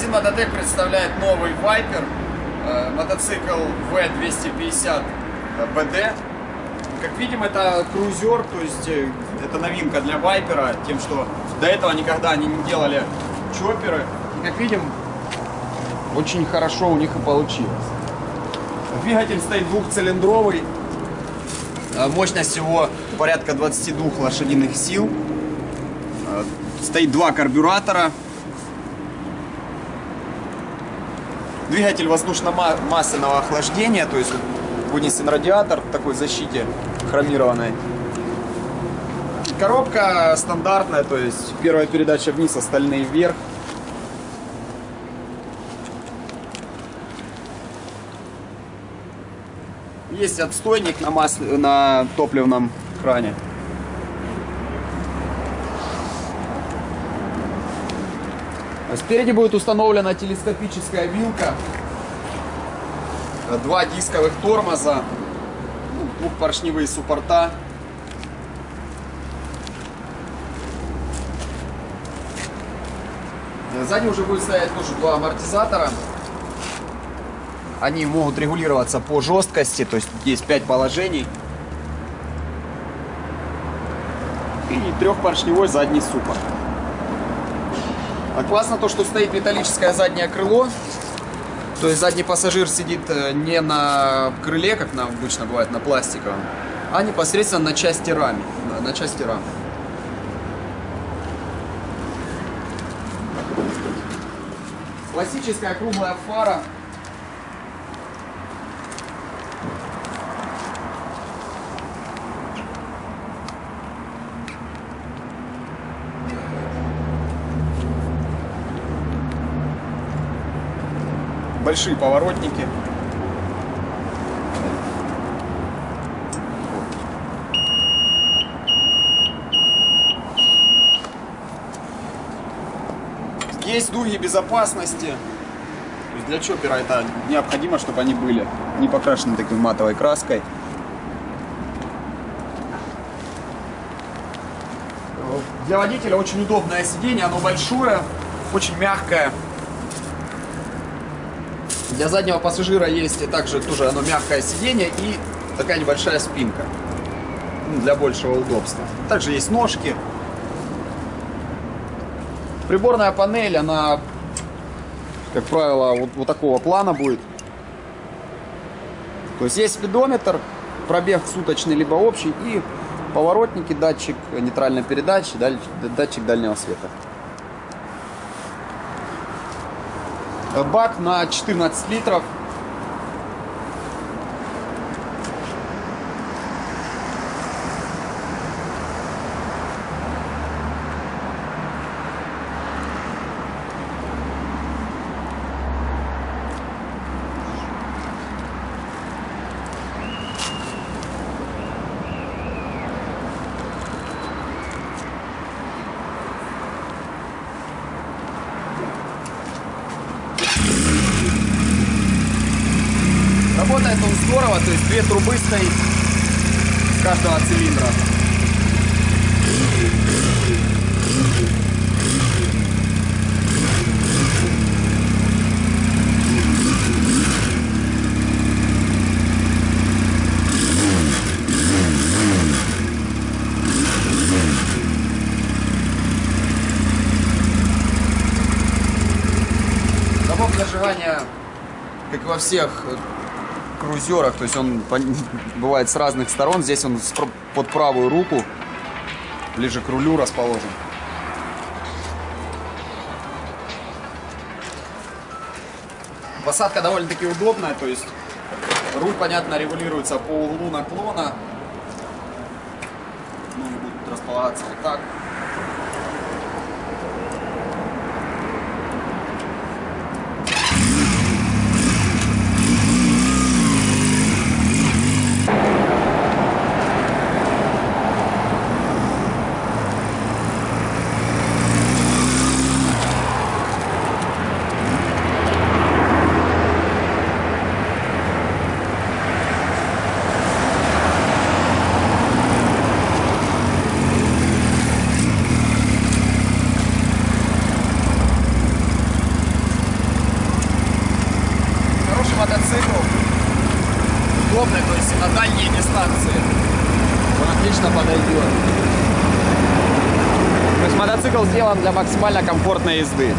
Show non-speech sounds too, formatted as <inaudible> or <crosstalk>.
Магазин Мототек представляет новый Viper, э, мотоцикл V250 BD. Как видим, это крузер, то есть э, это новинка для Вайпера, тем, что до этого никогда они не делали чоперы. И как видим, очень хорошо у них и получилось. Двигатель стоит двухцилиндровый, э, мощность его порядка 22 лошадиных сил. Стоит два карбюратора, Двигатель воздушно-масляного охлаждения, то есть вынесен радиатор в такой защите хромированной. Коробка стандартная, то есть первая передача вниз, остальные вверх. Есть отстойник на, масле, на топливном кране. Спереди будет установлена телескопическая вилка, два дисковых тормоза, двухпоршневые суппорта. Сзади уже будет стоять тоже два амортизатора. Они могут регулироваться по жесткости, то есть есть 5 положений. И трехпоршневой задний суппорт. А классно то, что стоит металлическое заднее крыло. То есть задний пассажир сидит э, не на крыле, как на, обычно бывает на пластиковом, а непосредственно на части раме. На части рамы. Классическая круглая фара большие поворотники. Есть дуги безопасности. для чопера это необходимо, чтобы они были не покрашены такой матовой краской. Для водителя очень удобное сиденье, оно большое, очень мягкое. Для заднего пассажира есть также тоже оно мягкое сиденье и такая небольшая спинка ну, для большего удобства. Также есть ножки. Приборная панель, она, как правило, вот, вот такого плана будет. То есть есть спидометр, пробег суточный либо общий и поворотники, датчик нейтральной передачи, датчик дальнего света. Бак на 14 литров Работает он здорово, то есть две трубы стоит с каждого цилиндра. Замок зажигания, как во всех крузерах, то есть он <laughs> бывает с разных сторон. Здесь он под правую руку, ближе к рулю расположен. Посадка довольно-таки удобная, то есть руль, понятно, регулируется по углу наклона. Ну, будет располагаться вот так. На дальние дистанции он отлично подойдет. То есть мотоцикл сделан для максимально комфортной езды.